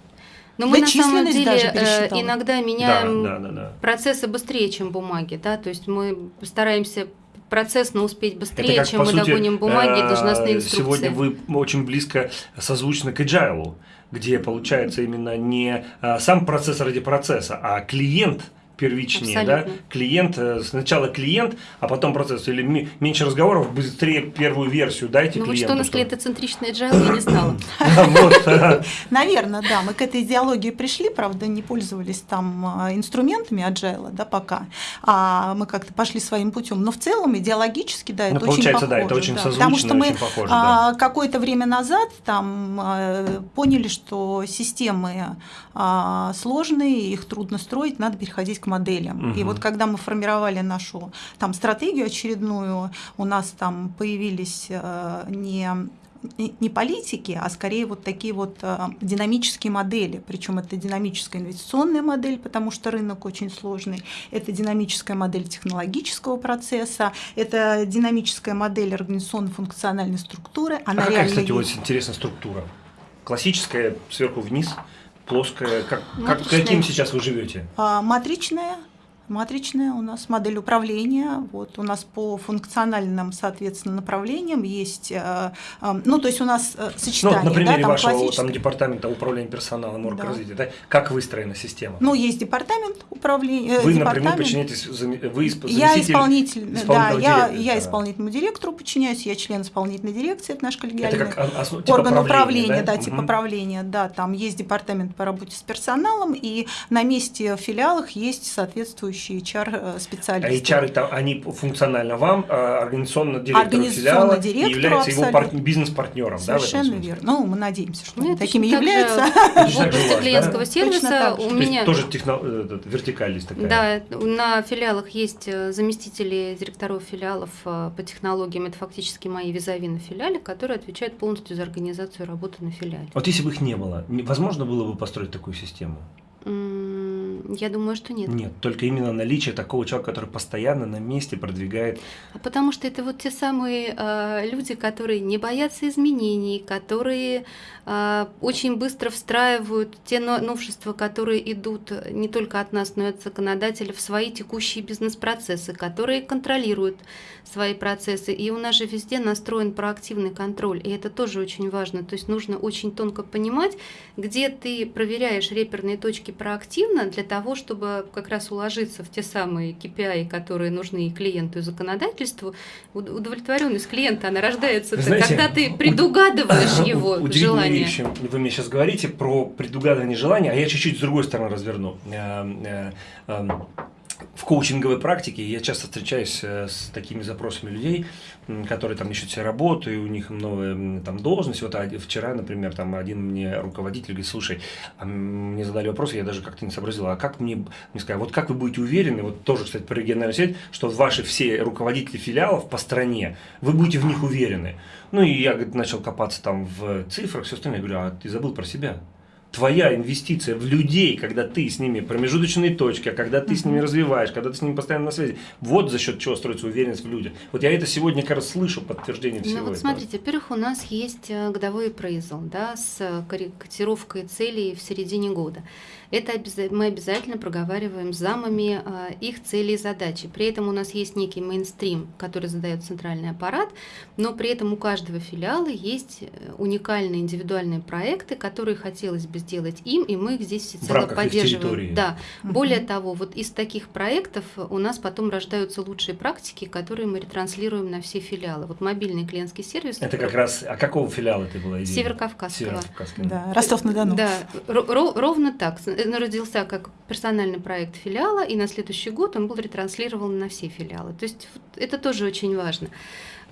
Но мы Да на самом деле э, иногда Да, меняем да, да, да. процессы быстрее, чем бумаги, да, то есть мы стараемся процессно успеть быстрее, Это как, чем мы сути, догоним бумаги и э, должностные инструкции. Сегодня вы очень близко созвучны к agile, где получается именно не э, сам процесс ради процесса, а клиент первичнее, да? Абсолютно. Клиент, э, сначала клиент, а потом процесс. Или меньше разговоров, быстрее первую версию дайте Ну вот клиенту. что у нас чтобы- клиентоцентричный agile, я не знала. Вот, э, Наверное, да, мы к этой идеологии пришли, правда, не пользовались там а, инструментами agile, да, пока, а мы как-то пошли своим путем. Но в целом идеологически, да, Ну, это получается, очень да, похоже. это очень созвучно, Потому что мы очень похоже, а, какое-то время назад там а, поняли, что системы а, сложные, их трудно строить, надо переходить к моделям. И Мгм. вот когда мы формировали нашу там стратегию очередную, у нас там появились э, не не политики, а скорее вот такие вот э, динамические модели. Причем это динамическая инвестиционная модель, потому что рынок очень сложный. Это динамическая модель технологического процесса. Это динамическая модель организационно-функциональной структуры. А Она какая, реально кстати, вот есть. интересная структура? Классическая, сверху вниз, плоская. Как, как, Матричная. каким сейчас вы живете? А, Матричная. Матричная у нас модель управления. Вот у нас по функциональным, соответственно, направлениям есть, э, э, ну то есть у нас э, Ну, сочетание, вот на примере да, там вашего классическое- там, департамента управления персоналом оргразвития, Да. да. как выстроена система? Ну, есть департамент управления. вы департамент. напрямую подчиняетесь, вы исп- Я исполнитель, да, я, директора, я да. исполнительному директору подчиняюсь, я член исполнительной дирекции, это наш коллегиальный Это как ос- типа орган правления, управления, да, типа Мгм. правления, да, там есть департамент по работе с персоналом, и на месте в филиалах есть соответствующие А HR-специалисты. HR это они функционально вам, а организационно директору Организационно филиала директору является его абсолютно. пар- бизнес-партнером, да, Совершенно смысле? верно. Ну, мы надеемся, что Ну, такими являются. Точно В области клиентского да? сервиса у То меня... тоже техно- э, вертикаль есть такая. Да, на филиалах есть э, заместители директоров филиалов э, по технологиям. Это фактически мои визави на филиале, которые отвечают полностью за организацию работы на филиале. Вот если бы их не было, возможно было бы построить такую систему? М, Я думаю, что нет. Нет, только именно наличие такого человека, который постоянно на месте продвигает. А Потому что это вот те самые э, люди, которые не боятся изменений, которые э, очень быстро встраивают те но- новшества, которые идут не только от нас, но и от законодателя в свои текущие бизнес-процессы, которые контролируют свои процессы. И у нас же везде настроен проактивный контроль, и это тоже очень важно. То есть нужно очень тонко понимать, где ты проверяешь реперные точки проактивно для того, чтобы как раз уложиться в те самые KPI, которые нужны и клиенту, и законодательству. Уд- Удовлетворенность клиента, она рождается, Знаете, когда ты предугадываешь его Удивительные желание. вещи вы мне сейчас говорите про предугадывание желания, а я чуть-чуть с другой стороны разверну. В коучинговой практике я часто встречаюсь э, с такими запросами людей, которые там ищут себе работу, и у них новая там должность. Вот а, вчера, например, там один мне руководитель говорит, слушай, а мне задали вопрос, я даже как-то не сообразил, а как мне, мне сказали, вот как вы будете уверены, вот тоже, кстати, про региональную сеть, что ваши все руководители филиалов по стране, вы будете в них уверены. Ну и я говорит, начал копаться там в цифрах, все остальное, я говорю, а ты забыл про себя. Твоя инвестиция в людей, когда ты с ними промежуточные точки, а когда ты с ними развиваешь, когда ты с ними постоянно на связи, вот за счет чего строится уверенность в людях. Вот я это сегодня как раз слышу подтверждение всего Ну вот этого. смотрите, во-первых, у нас есть э, годовой appraisal, да, с э, корре- котировкой целей в середине года. Это мы обязательно проговариваем с замами э, их цели и задачи. При этом у нас есть некий мейнстрим, который задает центральный аппарат, но при этом у каждого филиала есть э, уникальные индивидуальные проекты, которые хотелось бы сделать им, и мы их здесь всецело поддерживаем. Да. Более того, вот из таких проектов у нас потом рождаются лучшие практики, которые мы ретранслируем на все филиалы. Вот мобильный клиентский сервис. Это как раз, а какого филиала ты была идея? Северокавказского. Северокавказского. Да, Ростов-на-Дону. Да, ро- ро- ровно так. С- Он родился как персональный проект филиала, и на следующий год он был ретранслирован на все филиалы. То есть это тоже очень важно.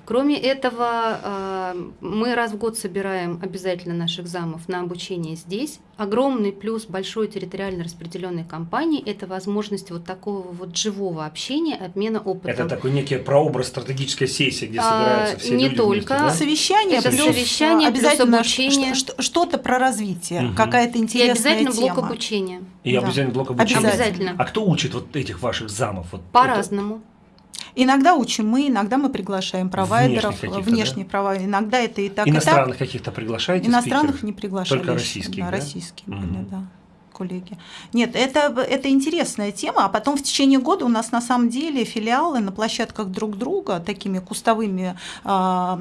Кроме этого, э, мы раз в год собираем обязательно наших замов на обучение здесь. Огромный плюс большой территориально распределенной компании – это возможность вот такого вот живого общения, обмена опытом. Это такой некий прообраз стратегической сессии, где А, собираются все не люди только. вместе, да? Совещание, Это плюс совещание, плюс обязательно обучение. ш- ш- что-то про развитие, Мгм. какая-то И интересная обязательно тема. блок обучения. И Да. обязательно блок обучения. Обязательно. А кто учит вот этих ваших замов? Вот По-разному. Иногда учим мы, иногда мы приглашаем провайдеров, внешних провайдеров. Иногда это и так? Иностранных и так. каких-то приглашаете Иностранных спикеров? не приглашали. Только российских, Да, да? российские Мгм. были, да коллеги. Нет, это, это интересная тема, а потом в течение года у нас на самом деле филиалы на площадках друг друга такими кустовыми а,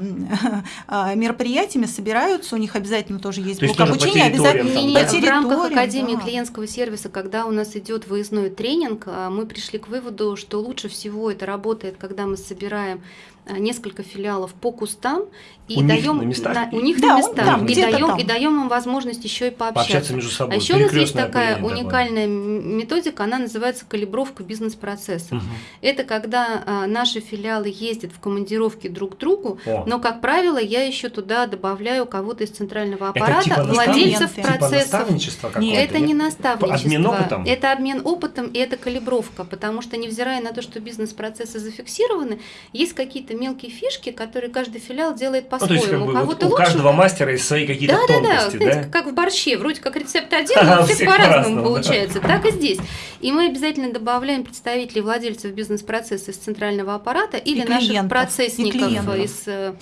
а, мероприятиями собираются, у них обязательно тоже есть То блок обучения, обязательно там, да? в рамках Академии да. клиентского сервиса, когда у нас идет выездной тренинг, а, мы пришли к выводу, что лучше всего это работает, когда мы собираем несколько филиалов по кустам и У них даем на местах? у них Да, на местах там, и даем там. и даем им возможность еще и пообщаться. Пообщаться между собой. А еще у нас есть такая такое. уникальная м- методика, она называется калибровка бизнес-процессов. Мгм. Это когда а, наши филиалы ездят в командировки друг к другу, О. но, как правило, я еще туда добавляю кого-то из центрального Это аппарата, типа владельцев? Типа процессов. наставничество какое-то? Это не наставничество. Обмен опытом? Это обмен опытом и это калибровка, потому что, невзирая на то, что бизнес-процессы зафиксированы, есть какие-то мелкие фишки, которые каждый филиал делает Ну, то есть, по-своему. как бы, у вот у лучше. каждого мастера есть свои какие-то Да, да, да, тонкости, да? знаете, как в борще, вроде как рецепт один, но у всех по-разному да. получается. Так и здесь. И мы обязательно добавляем представителей владельцев бизнес-процесса из центрального аппарата или наших процессников из э,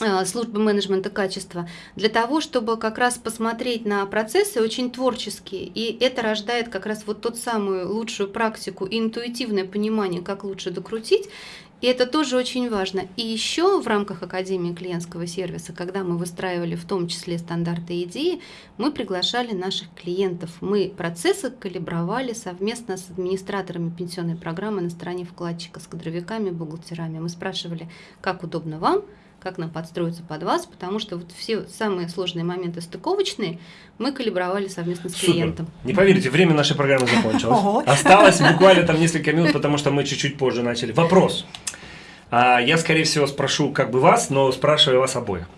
э, службы менеджмента качества для того, чтобы как раз посмотреть на процессы очень творческие. И это рождает как раз вот тот самую лучшую практику и интуитивное понимание, как лучше докрутить. И это тоже очень важно. И еще в рамках Академии клиентского сервиса, когда мы выстраивали в том числе стандарты и идеи, мы приглашали наших клиентов. Мы процессы калибровали совместно с администраторами пенсионной программы на стороне вкладчика, с кадровиками, бухгалтерами. Мы спрашивали, как удобно вам, как нам подстроиться под вас, потому что вот все самые сложные моменты стыковочные мы калибровали совместно с Супер. клиентом. Не поверите, время нашей программы закончилось. Осталось буквально там несколько минут, потому что мы чуть-чуть позже начали. Вопрос. А, Я, скорее всего, спрошу как бы вас, но спрашиваю вас обоих.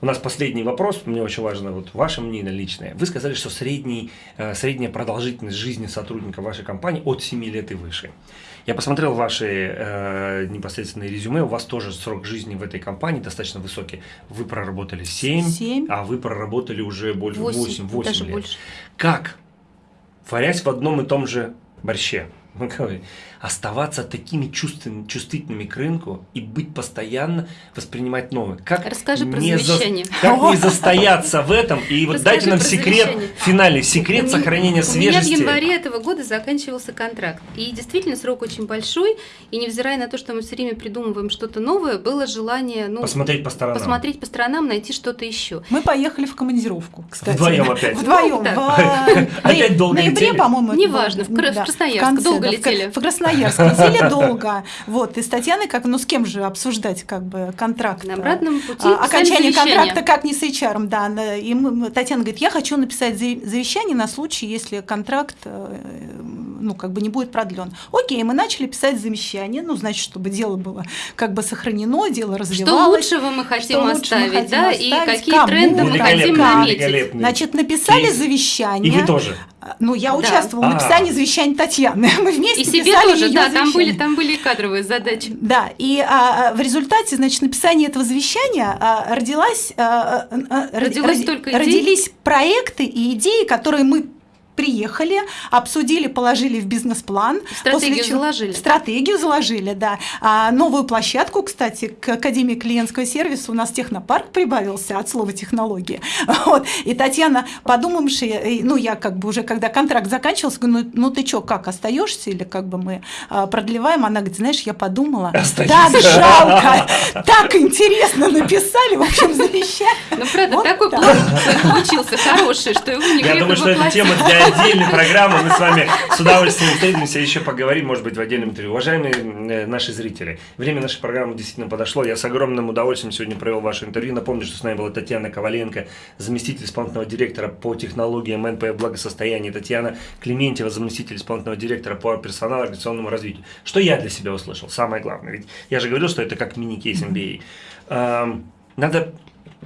У нас последний вопрос, мне очень важно вот ваше мнение личное. Вы сказали, что средний, э, средняя продолжительность жизни сотрудника вашей компании от 7 лет и выше. Я посмотрел ваши э, непосредственные резюме, у вас тоже срок жизни в этой компании достаточно высокий. Вы проработали 7, Семь. а вы проработали уже больше 8, Восемь, 8, даже лет. больше. Как, варясь в одном и том же борще, мы говорим, оставаться такими чувствен- чувствительными к рынку и быть постоянно, воспринимать новое? Как Расскажи про не за- завещание. Как не застояться в этом? И вот Расскажи дайте нам про секрет, завещание. финальный секрет У сохранения У меня в свежести. январе этого года заканчивался контракт. И действительно срок очень большой. И невзирая на то, что мы все время придумываем что-то новое, было желание ну, Посмотреть по сторонам. посмотреть по сторонам, найти что-то еще. Мы поехали в командировку, кстати. Вдвоем опять. Вдвоем. Ну, Опять долго ноябре, летели? по-моему. Неважно, в Красноярск долго летели. В Красноярск летели долго. Вот, и с Татьяной, как, ну с кем же обсуждать как бы контракт? На обратном пути А, окончание контракта как не с HR, да. И мы- Татьяна говорит, я хочу написать завещание на случай, если контракт э, ну, как бы не будет продлен. Окей, мы начали писать завещание, ну, значит, чтобы дело было как бы сохранено, дело Что развивалось. лучшего мы хотим лучше мы оставить, хотим да, оставить, и какие кому, тренды мы хотим наметить. Значит, написали Кейс. завещание. И вы тоже. Ну, я Да. участвовала в А. написании завещания Татьяны. Мы вместе И себе писали тоже, да, там были, там были и кадровые задачи. Да, и а, в результате, значит, написания этого завещания а, родилась, а, а, а, Родилось роди- столько идей? родились проекты и идеи, которые мы приехали, обсудили, положили в бизнес-план. Стратегию после чего- заложили. Стратегию заложили, да. А новую площадку, кстати, к Академии клиентского сервиса у нас технопарк прибавился от слова технологии. Вот. И Татьяна, подумавши, и, ну, я как бы уже, когда контракт заканчивался, говорю, ну, ну ты что, как, остаешься или как бы мы а, продлеваем? Она говорит, знаешь, я подумала, Остаюсь. так жалко, так интересно написали, в общем, завещание. Ну, правда, Вот такой так. план получился хороший, что его не Я думаю, что это тема для отдельной программы. Мы с вами с удовольствием встретимся еще поговорим, может быть, в отдельном интервью. Уважаемые э, наши зрители, время нашей программы действительно подошло. Я с огромным удовольствием сегодня провел ваше интервью. Напомню, что с нами была Татьяна Коваленко, заместитель исполнительного директора по технологиям НП благосостояния, Татьяна Клементьева, заместитель исполнительного директора по персоналу организационному развитию. Что я для себя услышал? Самое главное. Ведь я же говорил, что это как мини-кейс MBA. Эм, Надо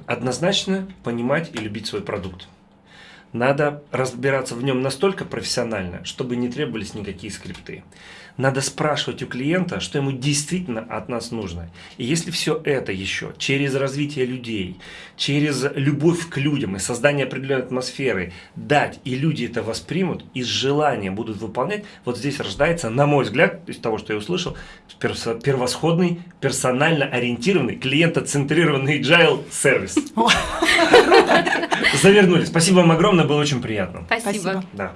однозначно понимать и любить свой продукт. Надо разбираться в нем настолько профессионально, чтобы не требовались никакие скрипты. Надо спрашивать у клиента, что ему действительно от нас нужно. И если все это еще через развитие людей, через любовь к людям и создание определенной атмосферы дать, и люди это воспримут, и с желанием будут выполнять, вот здесь рождается, на мой взгляд, из того, что я услышал, первосходный, персонально ориентированный, клиентоцентрированный agile сервис. Завернули. Спасибо вам огромное, было очень приятно. Спасибо. Спасибо. Да.